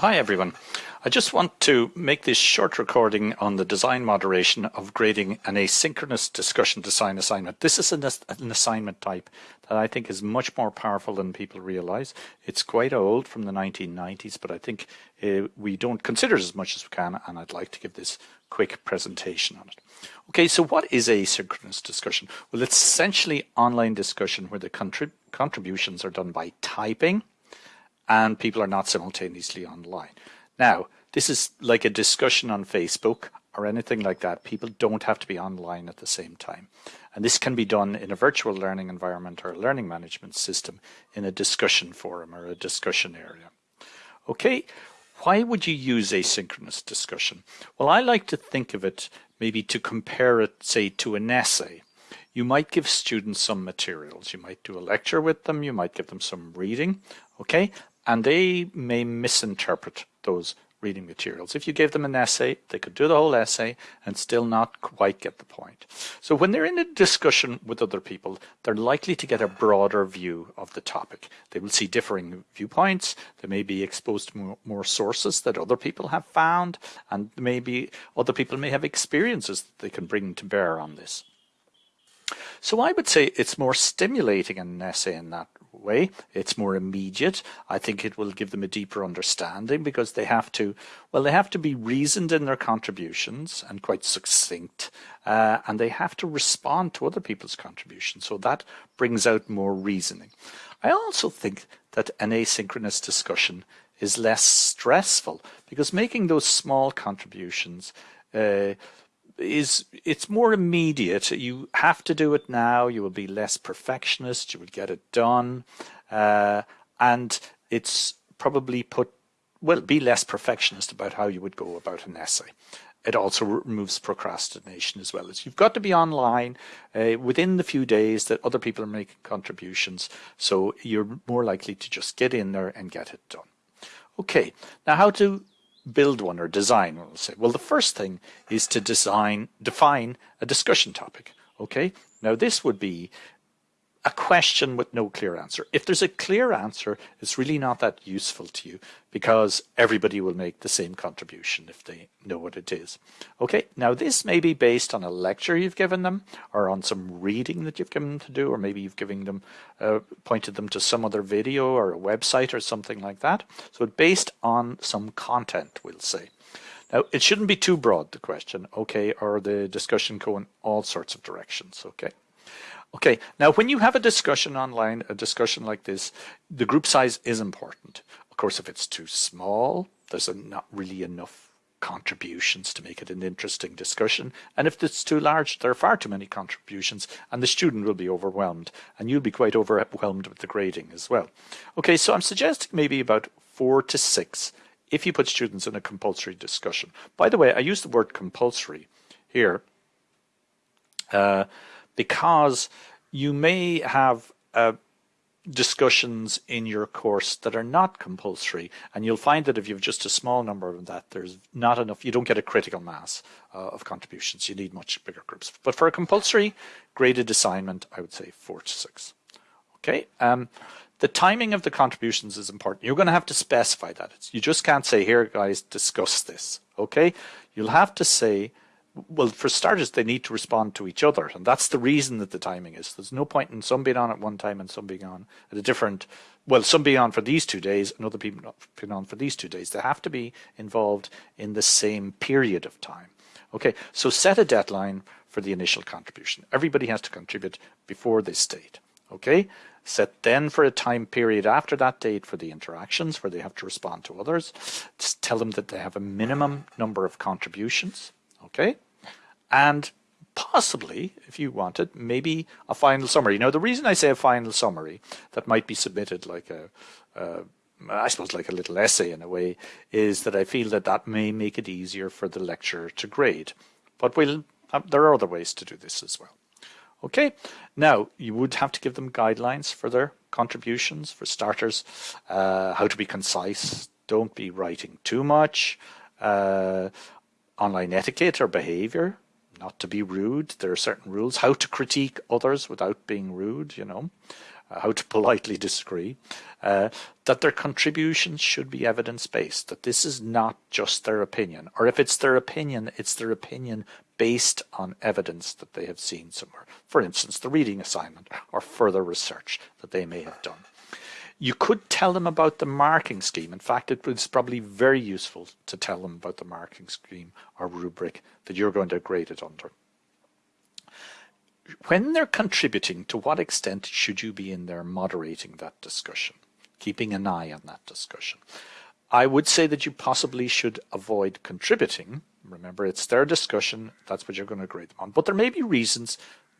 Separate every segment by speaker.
Speaker 1: Hi everyone. I just want to make this short recording on the design moderation of grading an asynchronous discussion design assignment. This is an, an, assignment type that I think is much more powerful than people realize. It's quite old from the 1990s, but I think uh, we don't consider it as much as we can, and I'd like to give this quick presentation on it. Okay, so what is asynchronous discussion? Well, it's essentially online discussion where the contrib contributions are done by typing, and people are not simultaneously online. Now, this is like a discussion on Facebook or anything like that. People don't have to be online at the same time. And this can be done in a virtual learning environment or a learning management system in a discussion forum or a discussion area. Okay, why would you use asynchronous discussion? Well, I like to think of it maybe to compare it, say, to an essay. You might give students some materials. You might do a lecture with them. You might give them some reading. Okay, and they may misinterpret those reading materials. If you gave them an essay, they could do the whole essay and still not quite get the point. So when they're in a discussion with other people, they're likely to get a broader view of the topic. They will see differing viewpoints. They may be exposed to more, more sources that other people have found, and maybe other people may have experiences that they can bring to bear on this. So I would say it's more stimulating in an essay in that way. It's more immediate. I think it will give them a deeper understanding because they have to, well, they have to be reasoned in their contributions and quite succinct, uh, and they have to respond to other people's contributions. So that brings out more reasoning. I also think that an asynchronous discussion is less stressful because making those small contributions uh, is it's more immediate. You have to do it now. You will be less perfectionist. You will get it done, uh, and it's probably put well be less perfectionist about how you would go about an essay. It also removes procrastination as well as you've got to be online uh, within the few days that other people are making contributions. So you're more likely to just get in there and get it done. Okay, now how to build one or design, we'll say. Well, the first thing is to design, define a discussion topic. Okay. Now this would be a question with no clear answer. If there's a clear answer, it's really not that useful to you because everybody will make the same contribution if they know what it is. Okay, now this may be based on a lecture you've given them or on some reading that you've given them to do or maybe you've given them, uh, pointed them to some other video or a website or something like that. So it's based on some content, we'll say. Now, it shouldn't be too broad, the question, okay, or the discussion go in all sorts of directions, okay. Okay, now when you have a discussion online, a discussion like this, the group size is important. Of course, if it's too small, there's not really enough contributions to make it an interesting discussion. And if it's too large, there are far too many contributions and the student will be overwhelmed and you'll be quite overwhelmed with the grading as well. Okay, so I'm suggesting maybe about four to six if you put students in a compulsory discussion. By the way, I use the word compulsory here. Uh, because you may have uh, discussions in your course that are not compulsory and you'll find that if you've just a small number of that there's not enough you don't get a critical mass uh, of contributions. You need much bigger groups. But for a compulsory graded assignment I would say four to six. Okay um, the timing of the contributions is important. You're going to have to specify that. It's, you just can't say here guys discuss this. Okay? You'll have to say well, for starters, they need to respond to each other, and that's the reason that the timing is. There's no point in some being on at one time and some being on at a different. Well, some being on for these two days, and other people being on for these two days. They have to be involved in the same period of time. Okay, so set a deadline for the initial contribution. Everybody has to contribute before this date. Okay, set then for a time period after that date for the interactions where they have to respond to others. Just tell them that they have a minimum number of contributions. Okay, and possibly, if you wanted, maybe a final summary. Now, the reason I say a final summary that might be submitted like a, I suppose like a little essay in a way, is that I feel that that may make it easier for the lecturer to grade. But we'll, uh, there are other ways to do this as well. Okay, now you would have to give them guidelines for their contributions. For starters, uh, how to be concise, don't be writing too much, uh, online etiquette or behavior, not to be rude. There are certain rules. How to critique others without being rude, you know. uh, how to politely disagree, uh, that their contributions should be evidence-based, that this is not just their opinion, or if it's their opinion, it's their opinion based on evidence that they have seen somewhere. For instance, the reading assignment or further research that they may have done. You could tell them about the marking scheme. In fact, it was probably very useful to tell them about the marking scheme or rubric that you're going to grade it under. When they're contributing, to what extent should you be in there moderating that discussion, keeping an eye on that discussion? I would say that you possibly should avoid contributing. Remember, it's their discussion. That's what you're going to grade them on. But there may be reasons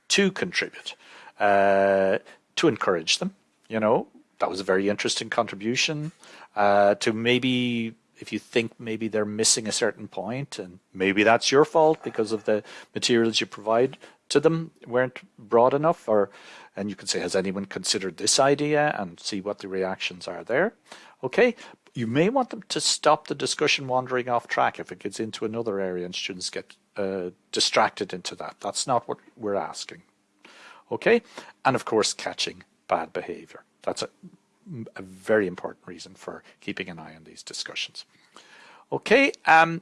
Speaker 1: to contribute, uh, to encourage them. You know, that was a very interesting contribution uh, to maybe if you think maybe they're missing a certain point and maybe that's your fault because of the materials you provide to them weren't broad enough or and you can say has anyone considered this idea and see what the reactions are there? Okay you may want them to stop the discussion wandering off track if it gets into another area and students get uh, distracted into that. That's not what we're asking. Okay and of course catching bad behavior that's a, a very important reason for keeping an eye on these discussions. Okay, um,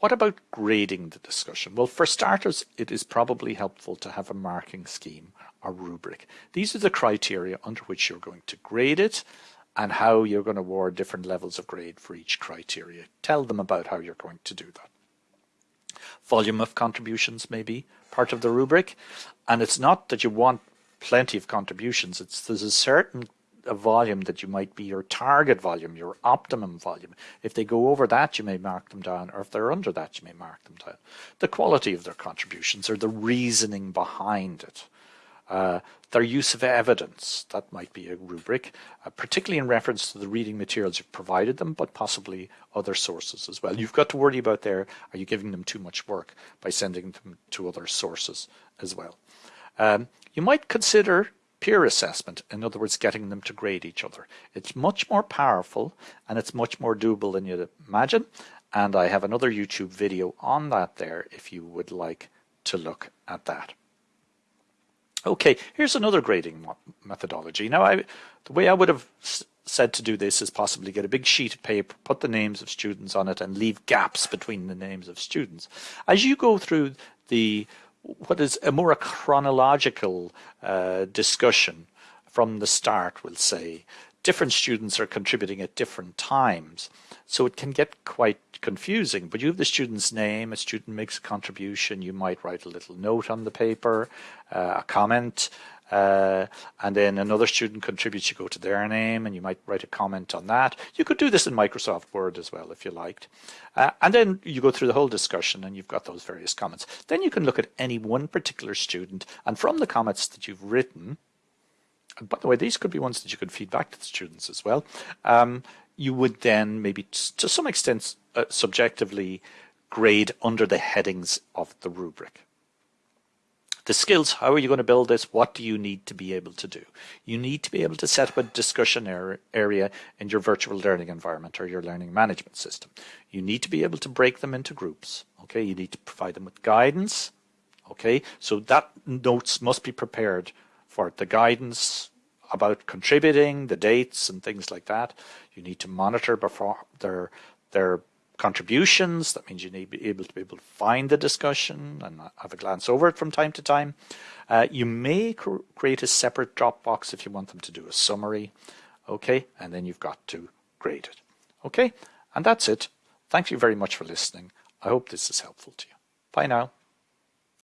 Speaker 1: what about grading the discussion? Well, for starters, it is probably helpful to have a marking scheme or rubric. These are the criteria under which you're going to grade it and how you're going to award different levels of grade for each criteria. Tell them about how you're going to do that. Volume of contributions may be part of the rubric. And it's not that you want plenty of contributions. It's there's a certain a volume that you might be your target volume, your optimum volume. If they go over that, you may mark them down, or if they're under that, you may mark them down. The quality of their contributions or the reasoning behind it. Uh, their use of evidence, that might be a rubric, uh, particularly in reference to the reading materials you've provided them, but possibly other sources as well. You've got to worry about there, are you giving them too much work by sending them to other sources as well. Um, you might consider peer assessment, in other words, getting them to grade each other. It's much more powerful and it's much more doable than you'd imagine. And I have another YouTube video on that there if you would like to look at that. Okay, here's another grading methodology. Now, I, the way I would have said to do this is possibly get a big sheet of paper, put the names of students on it, and leave gaps between the names of students. As you go through the what is a more chronological uh, discussion from the start, we'll say. Different students are contributing at different times, so it can get quite confusing. But you have the student's name, a student makes a contribution, you might write a little note on the paper, uh, a comment, uh, and then another student contributes, you go to their name and you might write a comment on that. You could do this in Microsoft Word as well if you liked. Uh, and then you go through the whole discussion and you've got those various comments. Then you can look at any one particular student and from the comments that you've written, and by the way, these could be ones that you could feed back to the students as well. Um, you would then maybe to some extent uh, subjectively grade under the headings of the rubric. The skills, how are you going to build this? What do you need to be able to do? You need to be able to set up a discussion area in your virtual learning environment or your learning management system. You need to be able to break them into groups. Okay, you need to provide them with guidance. Okay, so that notes must be prepared for the guidance about contributing, the dates and things like that. You need to monitor before their their contributions. That means you need to be able to be able to find the discussion and have a glance over it from time to time. Uh, you may cr create a separate Dropbox if you want them to do a summary. Okay, and then you've got to grade it. Okay, and that's it. Thank you very much for listening. I hope this is helpful to you. Bye now.